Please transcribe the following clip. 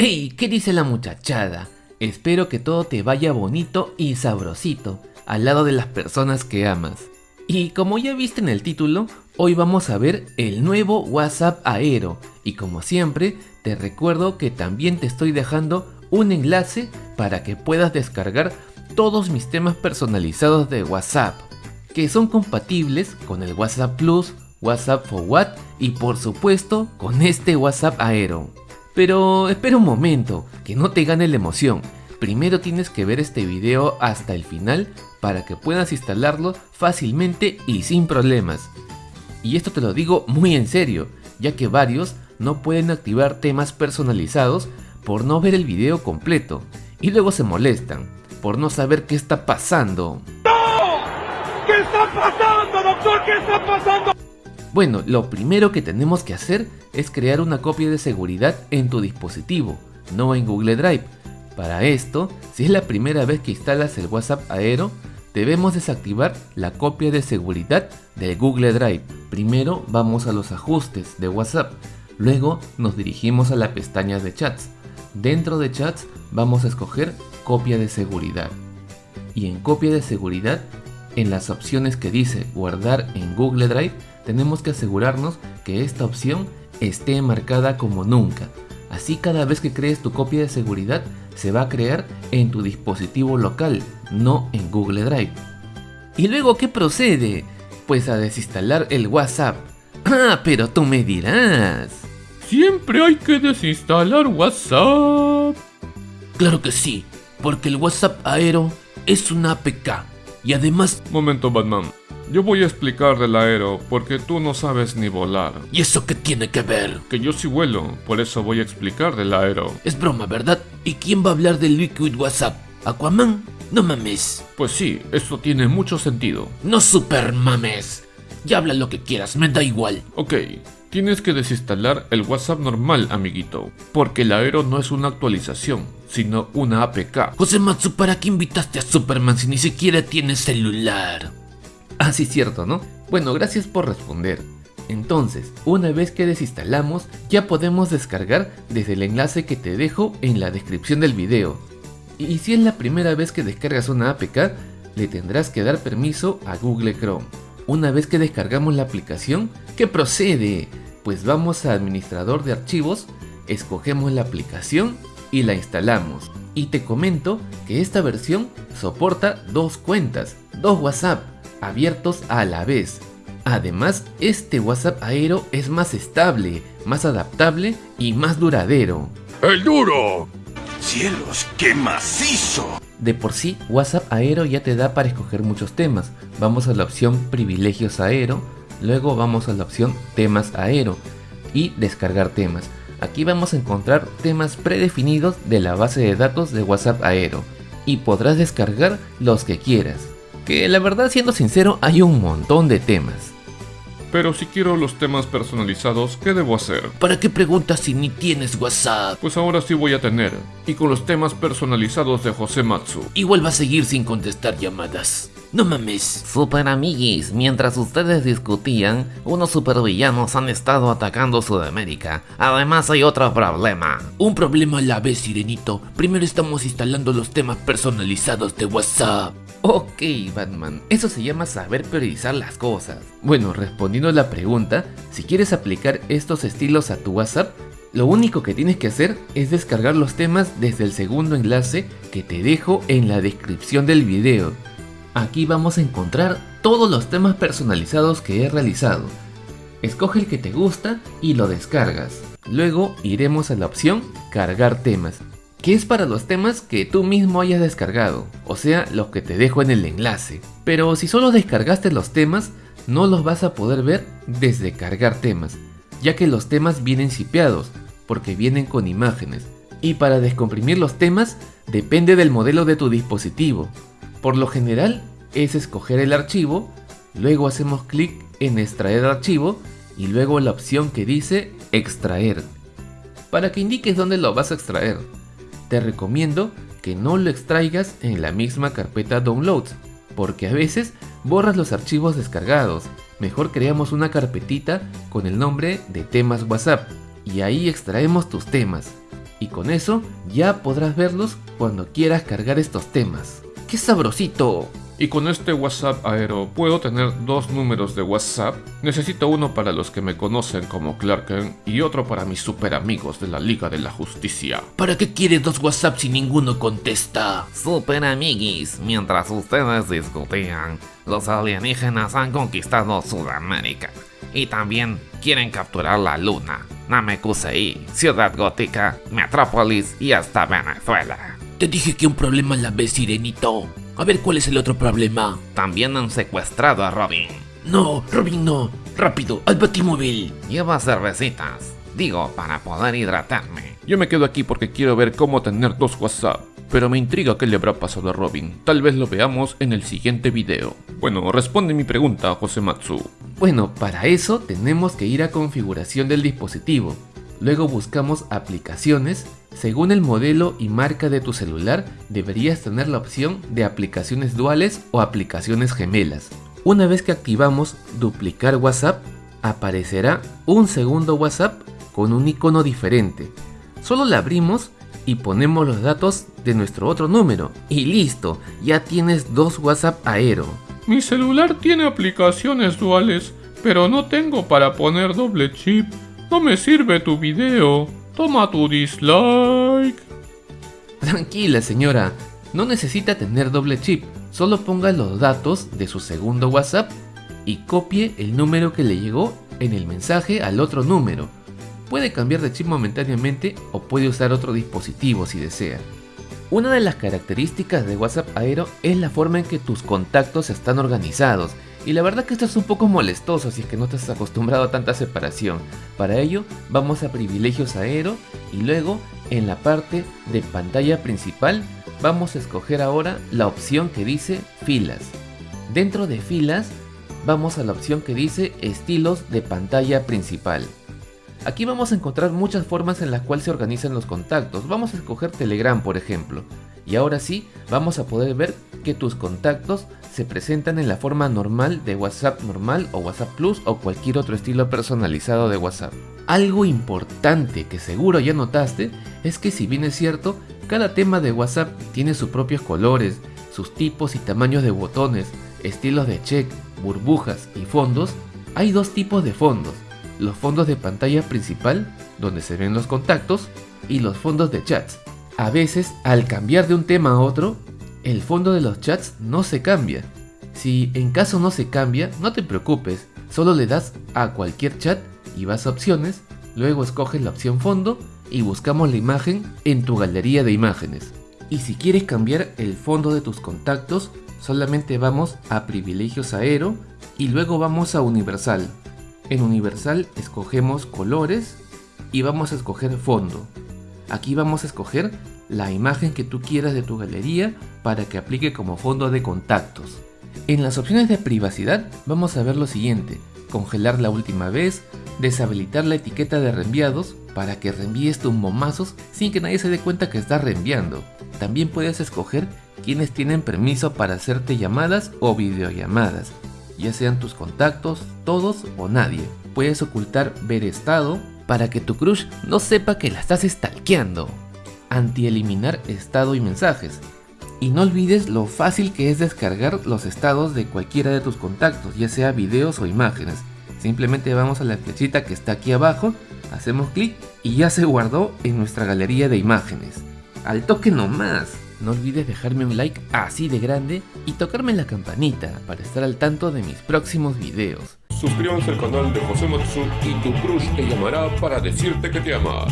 ¡Hey! ¿Qué dice la muchachada? Espero que todo te vaya bonito y sabrosito al lado de las personas que amas. Y como ya viste en el título, hoy vamos a ver el nuevo WhatsApp Aero. Y como siempre, te recuerdo que también te estoy dejando un enlace para que puedas descargar todos mis temas personalizados de WhatsApp, que son compatibles con el WhatsApp Plus, WhatsApp Forward y por supuesto con este WhatsApp Aero. Pero espera un momento, que no te gane la emoción. Primero tienes que ver este video hasta el final para que puedas instalarlo fácilmente y sin problemas. Y esto te lo digo muy en serio, ya que varios no pueden activar temas personalizados por no ver el video completo y luego se molestan por no saber qué está pasando. ¡No! ¿Qué está pasando, doctor? ¿Qué está pasando? Bueno, lo primero que tenemos que hacer es crear una copia de seguridad en tu dispositivo, no en Google Drive. Para esto, si es la primera vez que instalas el WhatsApp Aero, debemos desactivar la copia de seguridad de Google Drive. Primero vamos a los ajustes de WhatsApp, luego nos dirigimos a la pestaña de chats. Dentro de chats vamos a escoger copia de seguridad. Y en copia de seguridad, en las opciones que dice guardar en Google Drive, tenemos que asegurarnos que esta opción esté marcada como nunca. Así cada vez que crees tu copia de seguridad se va a crear en tu dispositivo local, no en Google Drive. ¿Y luego qué procede? Pues a desinstalar el WhatsApp. Ah, pero tú me dirás. Siempre hay que desinstalar WhatsApp. Claro que sí, porque el WhatsApp Aero es una APK y además... Momento Batman, yo voy a explicar del aero porque tú no sabes ni volar. ¿Y eso qué tiene que ver? Que yo sí vuelo, por eso voy a explicar del aero. Es broma, ¿verdad? ¿Y quién va a hablar del Liquid WhatsApp? ¿Aquaman? No mames. Pues sí, eso tiene mucho sentido. No super mames. Ya habla lo que quieras, me da igual. Ok, tienes que desinstalar el WhatsApp normal, amiguito, porque el Aero no es una actualización, sino una APK. José Matsu, ¿para qué invitaste a Superman si ni siquiera tiene celular? Ah, sí, cierto, ¿no? Bueno, gracias por responder. Entonces, una vez que desinstalamos, ya podemos descargar desde el enlace que te dejo en la descripción del video. Y si es la primera vez que descargas una APK, le tendrás que dar permiso a Google Chrome. Una vez que descargamos la aplicación, ¿qué procede? Pues vamos a administrador de archivos, escogemos la aplicación y la instalamos. Y te comento que esta versión soporta dos cuentas, dos WhatsApp, abiertos a la vez. Además, este WhatsApp Aero es más estable, más adaptable y más duradero. ¡El duro! ¡Cielos, qué macizo! De por sí, WhatsApp Aero ya te da para escoger muchos temas. Vamos a la opción Privilegios Aero, luego vamos a la opción Temas Aero y Descargar temas. Aquí vamos a encontrar temas predefinidos de la base de datos de WhatsApp Aero y podrás descargar los que quieras que la verdad siendo sincero hay un montón de temas. Pero si quiero los temas personalizados, ¿qué debo hacer? ¿Para qué preguntas si ni tienes WhatsApp? Pues ahora sí voy a tener, y con los temas personalizados de José Matsu. Igual va a seguir sin contestar llamadas. No mames. Super amiguis, mientras ustedes discutían, unos supervillanos han estado atacando Sudamérica. Además hay otro problema. Un problema a la vez, Sirenito. Primero estamos instalando los temas personalizados de WhatsApp. Ok, Batman, eso se llama saber priorizar las cosas. Bueno, respondiendo a la pregunta, si quieres aplicar estos estilos a tu WhatsApp, lo único que tienes que hacer es descargar los temas desde el segundo enlace que te dejo en la descripción del video. Aquí vamos a encontrar todos los temas personalizados que he realizado. Escoge el que te gusta y lo descargas. Luego iremos a la opción cargar temas que es para los temas que tú mismo hayas descargado, o sea, los que te dejo en el enlace. Pero si solo descargaste los temas, no los vas a poder ver desde cargar temas, ya que los temas vienen sipeados, porque vienen con imágenes. Y para descomprimir los temas, depende del modelo de tu dispositivo. Por lo general, es escoger el archivo, luego hacemos clic en extraer archivo y luego la opción que dice extraer, para que indiques dónde lo vas a extraer te recomiendo que no lo extraigas en la misma carpeta downloads, porque a veces borras los archivos descargados. Mejor creamos una carpetita con el nombre de temas WhatsApp y ahí extraemos tus temas. Y con eso ya podrás verlos cuando quieras cargar estos temas. ¡Qué sabrosito! Y con este WhatsApp Aero puedo tener dos números de WhatsApp. Necesito uno para los que me conocen como Clarken y otro para mis super amigos de la Liga de la Justicia. ¿Para qué quieres dos WhatsApp si ninguno contesta? Super amiguis, mientras ustedes discutían, los alienígenas han conquistado Sudamérica y también quieren capturar la Luna, Namekusei, Ciudad Gótica, Metrópolis y hasta Venezuela. Te dije que un problema a la vez, Sirenito. A ver cuál es el otro problema. También han secuestrado a Robin. No, Robin no. Rápido, al batimóvil. Lleva cervecitas. Digo, para poder hidratarme. Yo me quedo aquí porque quiero ver cómo tener dos WhatsApp. Pero me intriga qué le habrá pasado a Robin. Tal vez lo veamos en el siguiente video. Bueno, responde mi pregunta, José Matsu. Bueno, para eso tenemos que ir a configuración del dispositivo. Luego buscamos aplicaciones según el modelo y marca de tu celular, deberías tener la opción de aplicaciones duales o aplicaciones gemelas. Una vez que activamos duplicar WhatsApp, aparecerá un segundo WhatsApp con un icono diferente. Solo la abrimos y ponemos los datos de nuestro otro número. Y listo, ya tienes dos WhatsApp Aero. Mi celular tiene aplicaciones duales, pero no tengo para poner doble chip. No me sirve tu video. Toma tu dislike. Tranquila señora, no necesita tener doble chip, solo ponga los datos de su segundo WhatsApp y copie el número que le llegó en el mensaje al otro número. Puede cambiar de chip momentáneamente o puede usar otro dispositivo si desea. Una de las características de WhatsApp Aero es la forma en que tus contactos están organizados y la verdad que esto es un poco molestoso si es que no estás acostumbrado a tanta separación. Para ello vamos a privilegios aero y luego en la parte de pantalla principal vamos a escoger ahora la opción que dice filas. Dentro de filas vamos a la opción que dice estilos de pantalla principal. Aquí vamos a encontrar muchas formas en las cuales se organizan los contactos. Vamos a escoger Telegram por ejemplo. Y ahora sí, vamos a poder ver que tus contactos se presentan en la forma normal de WhatsApp normal o WhatsApp Plus o cualquier otro estilo personalizado de WhatsApp. Algo importante que seguro ya notaste es que si bien es cierto, cada tema de WhatsApp tiene sus propios colores, sus tipos y tamaños de botones, estilos de check, burbujas y fondos, hay dos tipos de fondos. Los fondos de pantalla principal, donde se ven los contactos, y los fondos de chats, a veces, al cambiar de un tema a otro, el fondo de los chats no se cambia. Si en caso no se cambia, no te preocupes, solo le das a cualquier chat y vas a opciones, luego escoges la opción fondo y buscamos la imagen en tu galería de imágenes. Y si quieres cambiar el fondo de tus contactos, solamente vamos a privilegios aero y luego vamos a universal. En universal escogemos colores y vamos a escoger fondo. Aquí vamos a escoger la imagen que tú quieras de tu galería para que aplique como fondo de contactos. En las opciones de privacidad vamos a ver lo siguiente, congelar la última vez, deshabilitar la etiqueta de reenviados para que reenvíes tus momazos sin que nadie se dé cuenta que estás reenviando. También puedes escoger quienes tienen permiso para hacerte llamadas o videollamadas, ya sean tus contactos, todos o nadie. Puedes ocultar ver estado para que tu crush no sepa que la estás stalkeando. Anti-eliminar estado y mensajes. Y no olvides lo fácil que es descargar los estados de cualquiera de tus contactos, ya sea videos o imágenes. Simplemente vamos a la flechita que está aquí abajo, hacemos clic y ya se guardó en nuestra galería de imágenes. Al toque nomás. No olvides dejarme un like así de grande y tocarme la campanita para estar al tanto de mis próximos videos. Suscríbanse al canal de José Matsu y tu crush te llamará para decirte que te ama.